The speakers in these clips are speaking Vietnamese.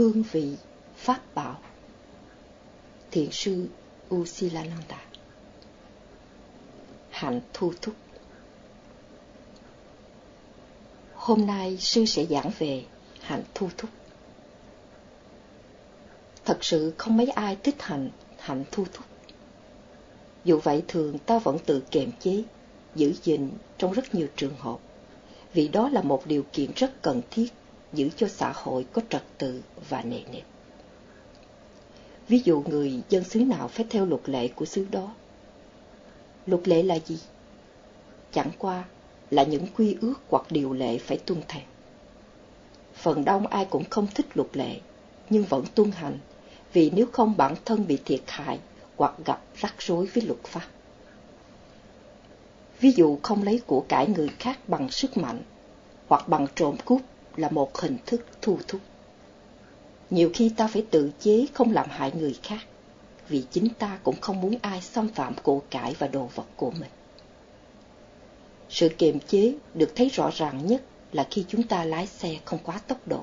hương vị pháp bảo. Thiền sư Usilananda hạnh thu thúc. Hôm nay sư sẽ giảng về hạnh thu thúc. Thật sự không mấy ai thích hạnh hạnh thu thúc. Dù vậy thường ta vẫn tự kiềm chế, giữ gìn trong rất nhiều trường hợp, vì đó là một điều kiện rất cần thiết giữ cho xã hội có trật tự và nề nếp. Ví dụ người dân xứ nào phải theo luật lệ của xứ đó. Luật lệ là gì? Chẳng qua là những quy ước hoặc điều lệ phải tuân theo. Phần đông ai cũng không thích luật lệ, nhưng vẫn tuân hành, vì nếu không bản thân bị thiệt hại hoặc gặp rắc rối với luật pháp. Ví dụ không lấy của cải người khác bằng sức mạnh hoặc bằng trộm cướp là một hình thức thu thúc. Nhiều khi ta phải tự chế không làm hại người khác, vì chính ta cũng không muốn ai xâm phạm của cải và đồ vật của mình. Sự kiềm chế được thấy rõ ràng nhất là khi chúng ta lái xe không quá tốc độ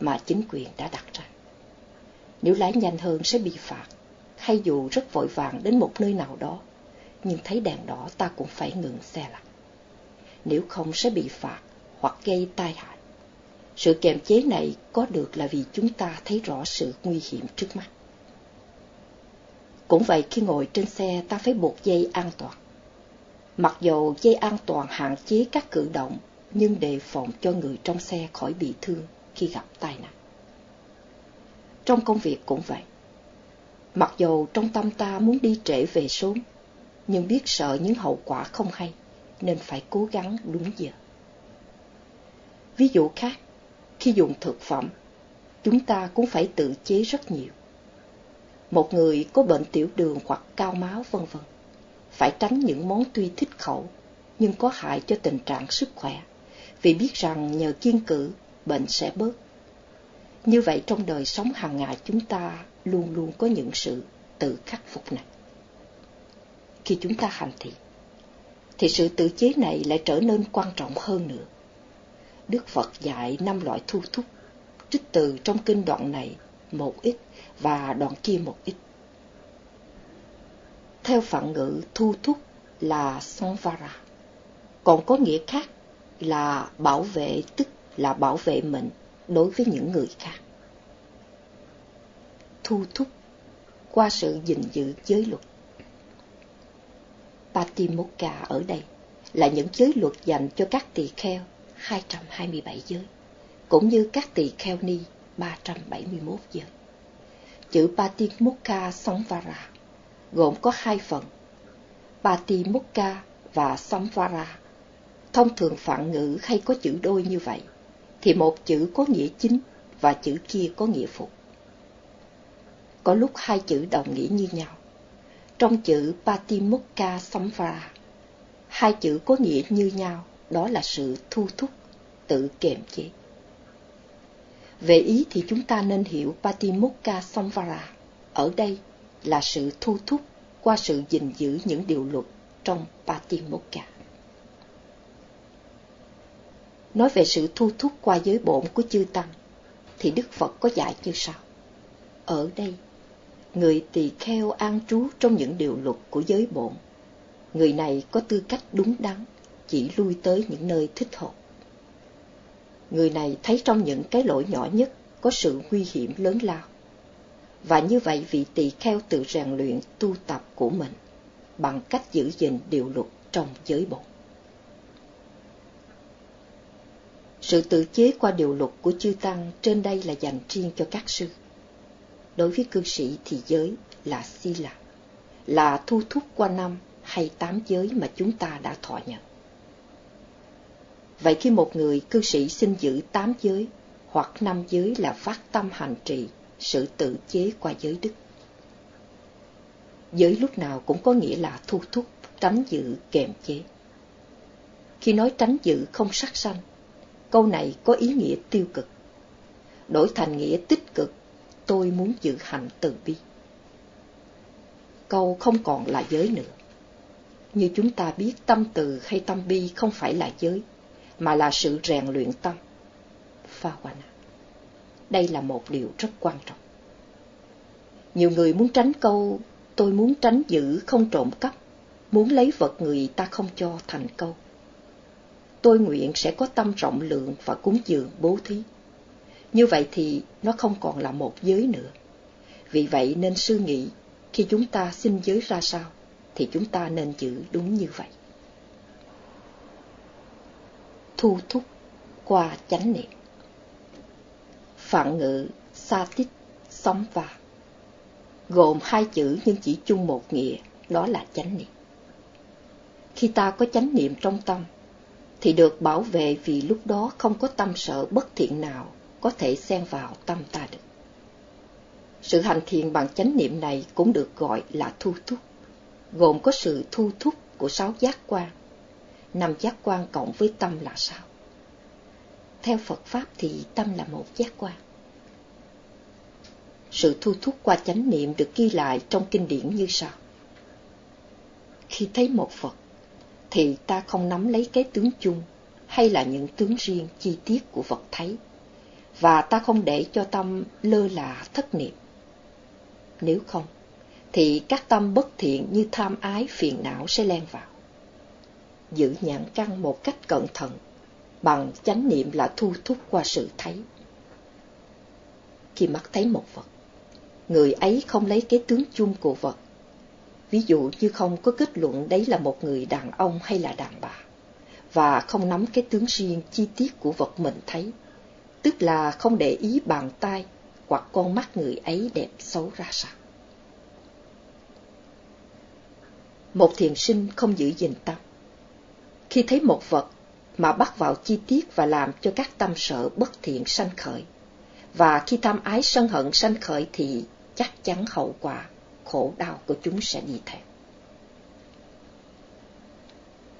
mà chính quyền đã đặt ra. Nếu lái nhanh hơn sẽ bị phạt, hay dù rất vội vàng đến một nơi nào đó, nhưng thấy đèn đỏ ta cũng phải ngừng xe lại. Nếu không sẽ bị phạt hoặc gây tai hại. Sự kiềm chế này có được là vì chúng ta thấy rõ sự nguy hiểm trước mắt. Cũng vậy khi ngồi trên xe ta phải buộc dây an toàn. Mặc dù dây an toàn hạn chế các cử động, nhưng đề phòng cho người trong xe khỏi bị thương khi gặp tai nạn. Trong công việc cũng vậy. Mặc dù trong tâm ta muốn đi trễ về sớm, nhưng biết sợ những hậu quả không hay, nên phải cố gắng đúng giờ. Ví dụ khác, khi dùng thực phẩm, chúng ta cũng phải tự chế rất nhiều. Một người có bệnh tiểu đường hoặc cao máu vân vân, phải tránh những món tuy thích khẩu nhưng có hại cho tình trạng sức khỏe, vì biết rằng nhờ kiên cử, bệnh sẽ bớt. Như vậy trong đời sống hàng ngày chúng ta luôn luôn có những sự tự khắc phục này. Khi chúng ta hành thiện, thì sự tự chế này lại trở nên quan trọng hơn nữa. Đức Phật dạy năm loại thu thúc, trích từ trong kinh đoạn này một ít và đoạn kia một ít. Theo phạn ngữ thu thúc là Sanvara, còn có nghĩa khác là bảo vệ tức là bảo vệ mình đối với những người khác. Thu thúc qua sự gìn giữ giới luật. Patimokkha ở đây là những giới luật dành cho các tỳ kheo 227 giới, cũng như các tỳ kheo ni 371 giới. Chữ Patimukha Samvara gồm có hai phần, Patimukha và Samvara. Thông thường phạn ngữ hay có chữ đôi như vậy, thì một chữ có nghĩa chính và chữ kia có nghĩa phụ. Có lúc hai chữ đồng nghĩa như nhau. Trong chữ Patimukha Samvara, hai chữ có nghĩa như nhau đó là sự thu thúc, tự kiềm chế. Về ý thì chúng ta nên hiểu Patimokkha Samvara ở đây là sự thu thúc qua sự gìn giữ những điều luật trong Patimokkha. Nói về sự thu thúc qua giới bổn của chư Tăng, thì Đức Phật có dạy như sau. Ở đây, người tỳ kheo an trú trong những điều luật của giới bổn. Người này có tư cách đúng đắn chỉ lui tới những nơi thích hợp. Người này thấy trong những cái lỗi nhỏ nhất có sự nguy hiểm lớn lao. Và như vậy vị tỳ kheo tự rèn luyện tu tập của mình bằng cách giữ gìn điều luật trong giới bộ Sự tự chế qua điều luật của chư Tăng trên đây là dành riêng cho các sư. Đối với cư sĩ thì giới là si lạc là thu thúc qua năm hay tám giới mà chúng ta đã thọ nhận. Vậy khi một người cư sĩ xin giữ tám giới hoặc năm giới là phát tâm hành trì, sự tự chế qua giới đức. Giới lúc nào cũng có nghĩa là thu thúc, tránh giữ, kềm chế. Khi nói tránh giữ không sát sanh, câu này có ý nghĩa tiêu cực. Đổi thành nghĩa tích cực, tôi muốn giữ hành từ bi. Câu không còn là giới nữa. Như chúng ta biết tâm từ hay tâm bi không phải là giới, mà là sự rèn luyện tâm. Pha đây là một điều rất quan trọng. Nhiều người muốn tránh câu tôi muốn tránh giữ không trộm cắp, muốn lấy vật người ta không cho thành câu. Tôi nguyện sẽ có tâm rộng lượng và cúng dường bố thí. Như vậy thì nó không còn là một giới nữa. Vì vậy nên suy nghĩ khi chúng ta xin giới ra sao thì chúng ta nên giữ đúng như vậy. Thu thúc qua chánh niệm Phạn ngữ sa tích sống và gồm hai chữ nhưng chỉ chung một nghĩa, đó là chánh niệm. Khi ta có chánh niệm trong tâm, thì được bảo vệ vì lúc đó không có tâm sợ bất thiện nào có thể xen vào tâm ta được. Sự hành thiền bằng chánh niệm này cũng được gọi là thu thúc, gồm có sự thu thúc của sáu giác quan. Năm giác quan cộng với tâm là sao? Theo Phật Pháp thì tâm là một giác quan. Sự thu thúc qua chánh niệm được ghi lại trong kinh điển như sau. Khi thấy một Phật, thì ta không nắm lấy cái tướng chung hay là những tướng riêng chi tiết của vật thấy, và ta không để cho tâm lơ là thất niệm. Nếu không, thì các tâm bất thiện như tham ái phiền não sẽ len vào. Giữ nhãn căn một cách cẩn thận, bằng chánh niệm là thu thúc qua sự thấy. Khi mắt thấy một vật, người ấy không lấy cái tướng chung của vật. Ví dụ như không có kết luận đấy là một người đàn ông hay là đàn bà, và không nắm cái tướng riêng chi tiết của vật mình thấy, tức là không để ý bàn tay hoặc con mắt người ấy đẹp xấu ra sao. Một thiền sinh không giữ gìn tâm. Khi thấy một vật mà bắt vào chi tiết và làm cho các tâm sở bất thiện sanh khởi, và khi tham ái sân hận sanh khởi thì chắc chắn hậu quả khổ đau của chúng sẽ đi theo.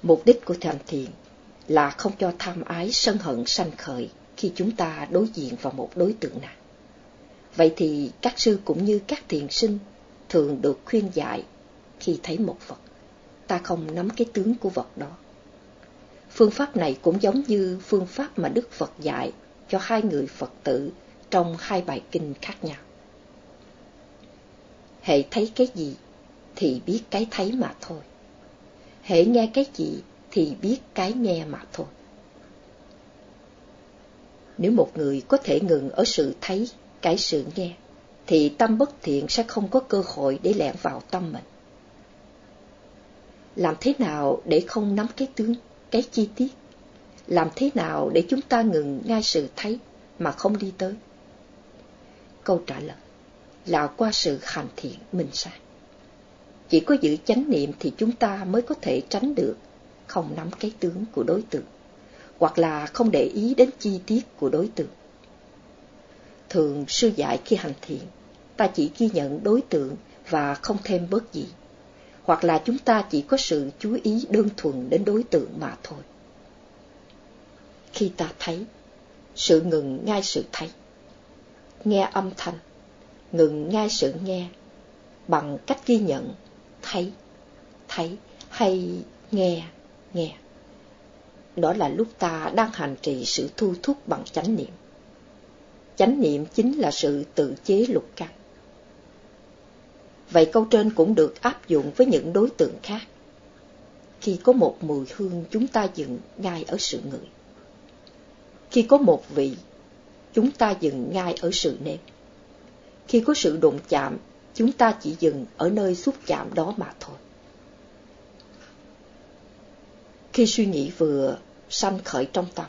Mục đích của tham thiền là không cho tham ái sân hận sanh khởi khi chúng ta đối diện vào một đối tượng nào. Vậy thì các sư cũng như các thiền sinh thường được khuyên dạy khi thấy một vật, ta không nắm cái tướng của vật đó. Phương pháp này cũng giống như phương pháp mà Đức Phật dạy cho hai người Phật tử trong hai bài kinh khác nhau hệ thấy cái gì thì biết cái thấy mà thôi. Hệ nghe cái gì thì biết cái nghe mà thôi. Nếu một người có thể ngừng ở sự thấy, cái sự nghe, thì tâm bất thiện sẽ không có cơ hội để lẻn vào tâm mình. Làm thế nào để không nắm cái tướng, cái chi tiết? Làm thế nào để chúng ta ngừng ngay sự thấy mà không đi tới? Câu trả lời là qua sự hành thiện minh sáng Chỉ có giữ chánh niệm thì chúng ta mới có thể tránh được không nắm cái tướng của đối tượng, hoặc là không để ý đến chi tiết của đối tượng. Thường sư dạy khi hành thiện, ta chỉ ghi nhận đối tượng và không thêm bớt gì, hoặc là chúng ta chỉ có sự chú ý đơn thuần đến đối tượng mà thôi. Khi ta thấy, sự ngừng ngay sự thấy. Nghe âm thanh, ngừng ngay sự nghe bằng cách ghi nhận thấy thấy hay nghe nghe đó là lúc ta đang hành trì sự thu thúc bằng chánh niệm chánh niệm chính là sự tự chế lục căn vậy câu trên cũng được áp dụng với những đối tượng khác khi có một mùi hương chúng ta dừng ngay ở sự ngửi khi có một vị chúng ta dừng ngay ở sự nếm khi có sự đụng chạm, chúng ta chỉ dừng ở nơi xúc chạm đó mà thôi. Khi suy nghĩ vừa sanh khởi trong tâm,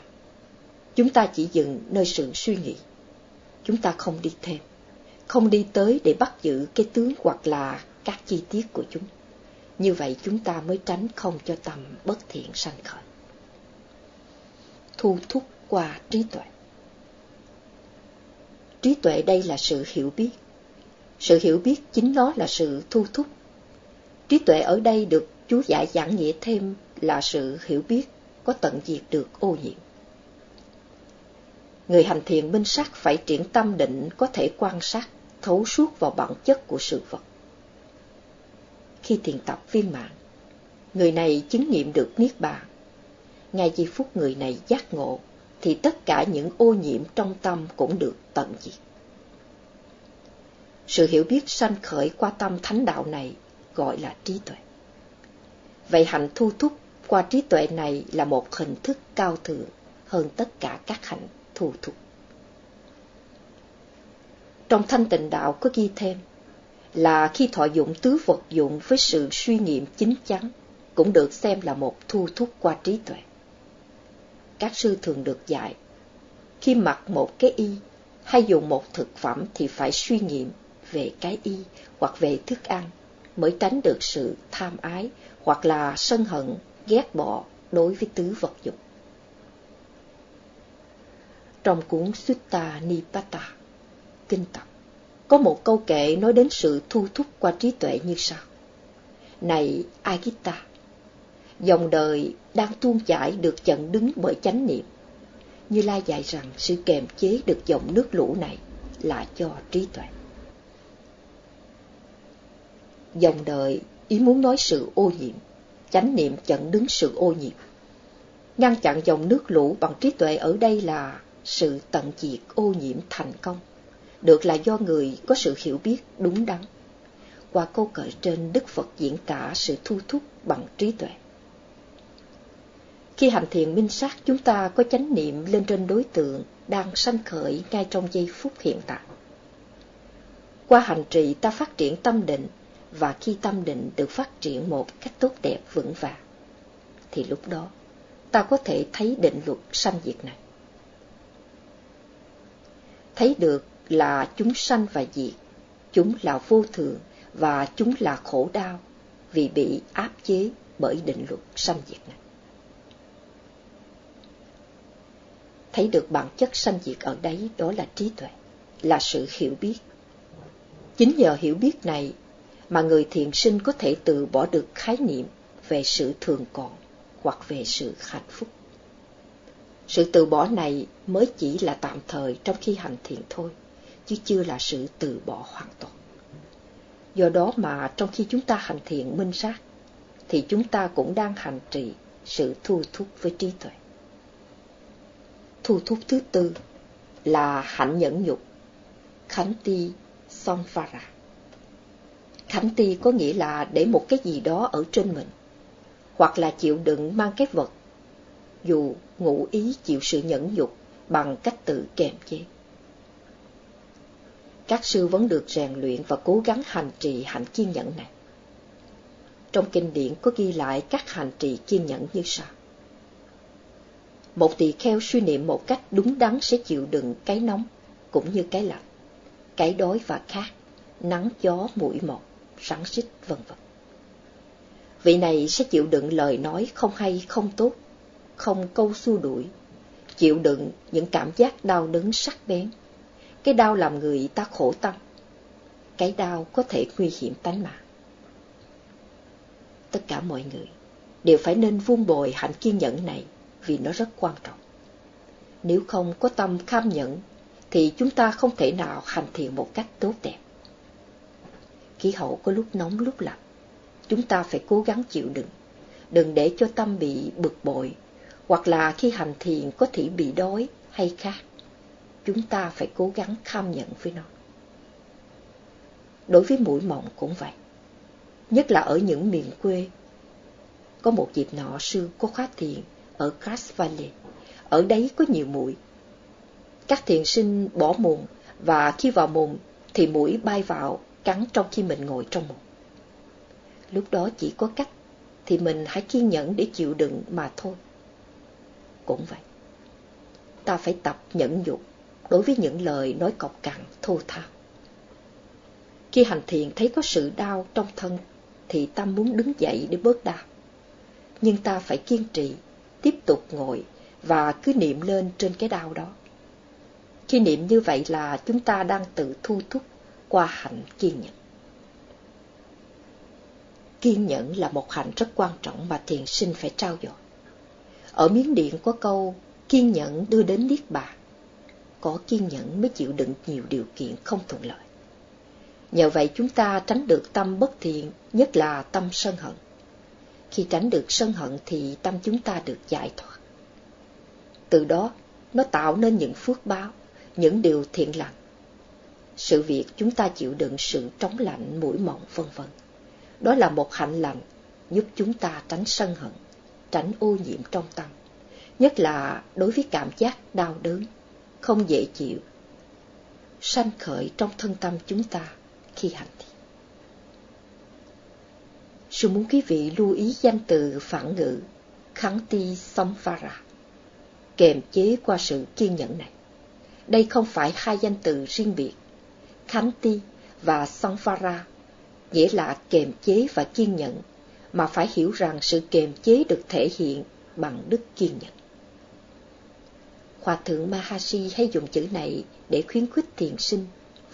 chúng ta chỉ dừng nơi sự suy nghĩ. Chúng ta không đi thêm, không đi tới để bắt giữ cái tướng hoặc là các chi tiết của chúng. Như vậy chúng ta mới tránh không cho tâm bất thiện sanh khởi. Thu thúc qua trí tuệ trí tuệ đây là sự hiểu biết. Sự hiểu biết chính nó là sự thu thúc. Trí tuệ ở đây được chú giải giảng nghĩa thêm là sự hiểu biết có tận diệt được ô nhiễm. Người hành thiền minh sắc phải triển tâm định có thể quan sát, thấu suốt vào bản chất của sự vật. Khi thiền tập viên mạng, người này chứng nghiệm được niết bàn. Ngay giây phút người này giác ngộ, thì tất cả những ô nhiễm trong tâm cũng được tận diệt. Sự hiểu biết sanh khởi qua tâm thánh đạo này gọi là trí tuệ. Vậy hạnh thu thúc qua trí tuệ này là một hình thức cao thượng hơn tất cả các hạnh thu thúc. Trong thanh tịnh đạo có ghi thêm là khi thọ dụng tứ vật dụng với sự suy nghiệm chính chắn cũng được xem là một thu thúc qua trí tuệ. Các sư thường được dạy, khi mặc một cái y hay dùng một thực phẩm thì phải suy nghiệm về cái y hoặc về thức ăn mới tránh được sự tham ái hoặc là sân hận, ghét bỏ đối với tứ vật dụng. Trong cuốn Sutta Nipata, kinh tập, có một câu kệ nói đến sự thu thúc qua trí tuệ như sau. Này Agita, dòng đời đang tuôn chảy được chặn đứng bởi chánh niệm. Như Lai dạy rằng sự kềm chế được dòng nước lũ này là cho trí tuệ. Dòng đời ý muốn nói sự ô nhiễm, chánh niệm chặn đứng sự ô nhiễm. Ngăn chặn dòng nước lũ bằng trí tuệ ở đây là sự tận diệt ô nhiễm thành công, được là do người có sự hiểu biết đúng đắn. Qua câu cởi trên Đức Phật diễn tả sự thu thúc bằng trí tuệ. Khi hành thiền minh sát, chúng ta có chánh niệm lên trên đối tượng đang sanh khởi ngay trong giây phút hiện tại. Qua hành trì ta phát triển tâm định, và khi tâm định được phát triển một cách tốt đẹp vững vàng, thì lúc đó ta có thể thấy định luật sanh diệt này. Thấy được là chúng sanh và diệt, chúng là vô thường và chúng là khổ đau vì bị áp chế bởi định luật sanh diệt này. thấy được bản chất sanh diệt ở đấy đó là trí tuệ, là sự hiểu biết. Chính nhờ hiểu biết này mà người thiện sinh có thể từ bỏ được khái niệm về sự thường còn hoặc về sự hạnh phúc. Sự từ bỏ này mới chỉ là tạm thời trong khi hành thiện thôi, chứ chưa là sự từ bỏ hoàn toàn. Do đó mà trong khi chúng ta hành thiện minh sát, thì chúng ta cũng đang hành trì sự thu thúc với trí tuệ thu thúc thứ tư là hạnh nhẫn nhục, khánh ti samvara. Khánh ti có nghĩa là để một cái gì đó ở trên mình, hoặc là chịu đựng mang cái vật, dù ngụ ý chịu sự nhẫn nhục bằng cách tự kềm chế. Các sư vẫn được rèn luyện và cố gắng hành trì hạnh kiên nhẫn này. Trong kinh điển có ghi lại các hành trì kiên nhẫn như sau. Một tỳ kheo suy niệm một cách đúng đắn sẽ chịu đựng cái nóng, cũng như cái lạnh, cái đói và khát, nắng gió mũi mọt, rắn xích vân vân. Vị này sẽ chịu đựng lời nói không hay không tốt, không câu xua đuổi, chịu đựng những cảm giác đau đớn sắc bén. Cái đau làm người ta khổ tâm, cái đau có thể nguy hiểm tánh mạng. Tất cả mọi người đều phải nên vun bồi hạnh kiên nhẫn này vì nó rất quan trọng. Nếu không có tâm kham nhẫn, thì chúng ta không thể nào hành thiện một cách tốt đẹp. Khí hậu có lúc nóng lúc lạnh, chúng ta phải cố gắng chịu đựng, đừng để cho tâm bị bực bội, hoặc là khi hành thiền có thể bị đói hay khát. Chúng ta phải cố gắng kham nhận với nó. Đối với mũi mộng cũng vậy, nhất là ở những miền quê. Có một dịp nọ sư có khóa thiền ở Cass Valley. Ở đấy có nhiều mũi. Các thiền sinh bỏ mùng và khi vào mùng thì mũi bay vào cắn trong khi mình ngồi trong mùng. Lúc đó chỉ có cách thì mình hãy kiên nhẫn để chịu đựng mà thôi. Cũng vậy. Ta phải tập nhẫn nhục đối với những lời nói cọc cằn, thô thao. Khi hành thiền thấy có sự đau trong thân, thì ta muốn đứng dậy để bớt đau. Nhưng ta phải kiên trì, tiếp tục ngồi và cứ niệm lên trên cái đau đó. Khi niệm như vậy là chúng ta đang tự thu thúc qua hạnh kiên nhẫn. Kiên nhẫn là một hạnh rất quan trọng mà thiền sinh phải trao dồi. Ở miếng điện có câu, kiên nhẫn đưa đến niết bàn. Có kiên nhẫn mới chịu đựng nhiều điều kiện không thuận lợi. Nhờ vậy chúng ta tránh được tâm bất thiện, nhất là tâm sân hận. Khi tránh được sân hận thì tâm chúng ta được giải thoát. Từ đó, nó tạo nên những phước báo, những điều thiện lành. Sự việc chúng ta chịu đựng sự trống lạnh, mũi mộng vân vân. Đó là một hạnh lành giúp chúng ta tránh sân hận, tránh ô nhiễm trong tâm, nhất là đối với cảm giác đau đớn, không dễ chịu, sanh khởi trong thân tâm chúng ta khi hành thiền. Sư muốn quý vị lưu ý danh từ phản ngữ kháng ti samvara, kềm chế qua sự kiên nhẫn này. Đây không phải hai danh từ riêng biệt. Kháng ti và samvara nghĩa là kềm chế và kiên nhẫn, mà phải hiểu rằng sự kềm chế được thể hiện bằng đức kiên nhẫn. Hòa thượng Mahasi hay dùng chữ này để khuyến khích thiền sinh,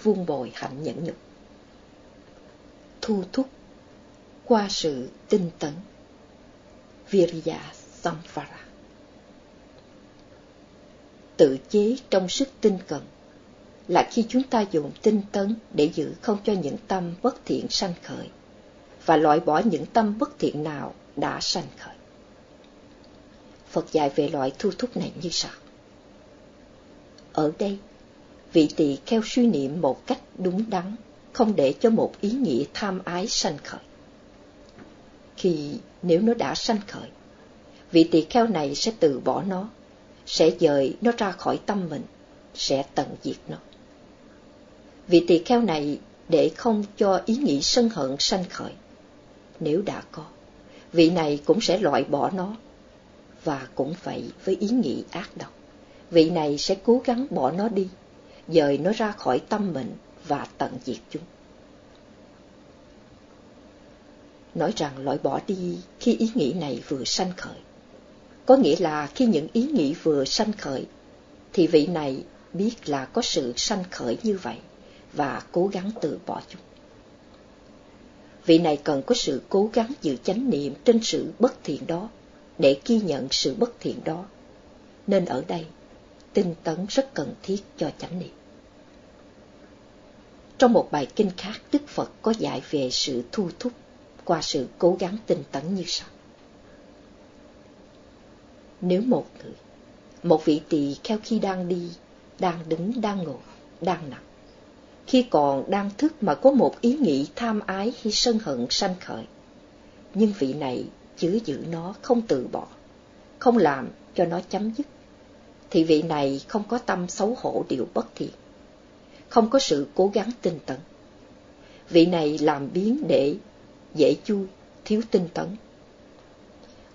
vuông bồi hạnh nhẫn nhục. Thu thúc, qua sự tinh tấn. Virya Samvara Tự chế trong sức tinh cần là khi chúng ta dùng tinh tấn để giữ không cho những tâm bất thiện sanh khởi và loại bỏ những tâm bất thiện nào đã sanh khởi. Phật dạy về loại thu thúc này như sau. Ở đây, vị tỳ kheo suy niệm một cách đúng đắn, không để cho một ý nghĩa tham ái sanh khởi. Khi nếu nó đã sanh khởi, vị tỳ kheo này sẽ từ bỏ nó, sẽ dời nó ra khỏi tâm mình, sẽ tận diệt nó. Vị tỳ kheo này để không cho ý nghĩ sân hận sanh khởi. Nếu đã có, vị này cũng sẽ loại bỏ nó, và cũng vậy với ý nghĩ ác độc. Vị này sẽ cố gắng bỏ nó đi, dời nó ra khỏi tâm mình và tận diệt chúng. Nói rằng loại bỏ đi khi ý nghĩ này vừa sanh khởi. Có nghĩa là khi những ý nghĩ vừa sanh khởi, thì vị này biết là có sự sanh khởi như vậy và cố gắng từ bỏ chúng. Vị này cần có sự cố gắng giữ chánh niệm trên sự bất thiện đó để ghi nhận sự bất thiện đó. Nên ở đây, tinh tấn rất cần thiết cho chánh niệm. Trong một bài kinh khác, Đức Phật có dạy về sự thu thúc qua sự cố gắng tinh tấn như sau. Nếu một người, một vị tỳ kheo khi đang đi, đang đứng, đang ngồi, đang nằm, khi còn đang thức mà có một ý nghĩ tham ái hay sân hận sanh khởi, nhưng vị này chứa giữ nó không từ bỏ, không làm cho nó chấm dứt, thì vị này không có tâm xấu hổ điều bất thiện, không có sự cố gắng tinh tấn. Vị này làm biến để dễ chui, thiếu tinh tấn.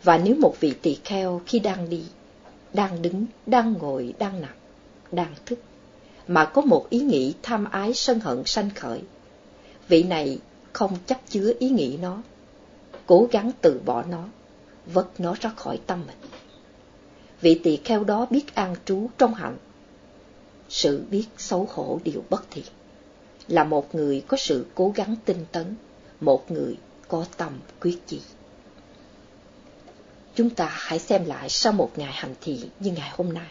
Và nếu một vị tỳ kheo khi đang đi, đang đứng, đang ngồi, đang nằm, đang thức, mà có một ý nghĩ tham ái sân hận sanh khởi, vị này không chấp chứa ý nghĩ nó, cố gắng từ bỏ nó, vất nó ra khỏi tâm mình. Vị tỳ kheo đó biết an trú trong hạnh, sự biết xấu hổ điều bất thiện, là một người có sự cố gắng tinh tấn, một người có tâm quyết chí. Chúng ta hãy xem lại sau một ngày hành thiện như ngày hôm nay,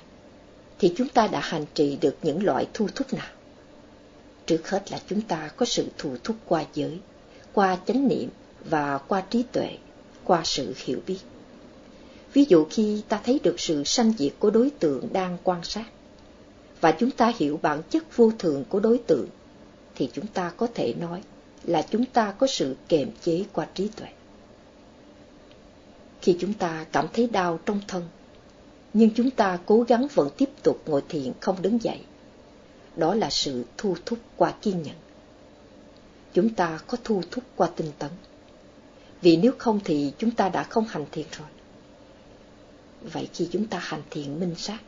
thì chúng ta đã hành trì được những loại thu thúc nào? Trước hết là chúng ta có sự thu thúc qua giới, qua chánh niệm và qua trí tuệ, qua sự hiểu biết. Ví dụ khi ta thấy được sự sanh diệt của đối tượng đang quan sát, và chúng ta hiểu bản chất vô thường của đối tượng, thì chúng ta có thể nói là chúng ta có sự kềm chế qua trí tuệ. Khi chúng ta cảm thấy đau trong thân, nhưng chúng ta cố gắng vẫn tiếp tục ngồi thiền không đứng dậy, đó là sự thu thúc qua kiên nhẫn. Chúng ta có thu thúc qua tinh tấn. Vì nếu không thì chúng ta đã không hành thiền rồi. Vậy khi chúng ta hành thiện minh sát,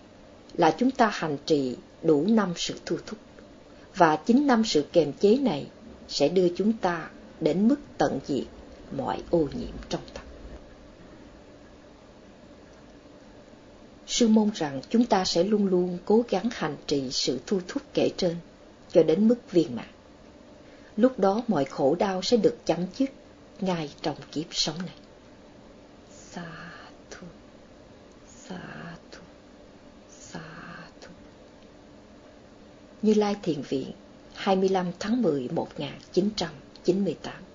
là chúng ta hành trì đủ năm sự thu thúc. Và chính năm sự kềm chế này sẽ đưa chúng ta đến mức tận diệt mọi ô nhiễm trong tâm. Sư mong rằng chúng ta sẽ luôn luôn cố gắng hành trì sự thu thúc kể trên cho đến mức viên mãn. Lúc đó mọi khổ đau sẽ được chấm dứt ngay trong kiếp sống này. Sao? Sa thu, sa thu. Như Lai Thiền Viện 25 tháng 10 1998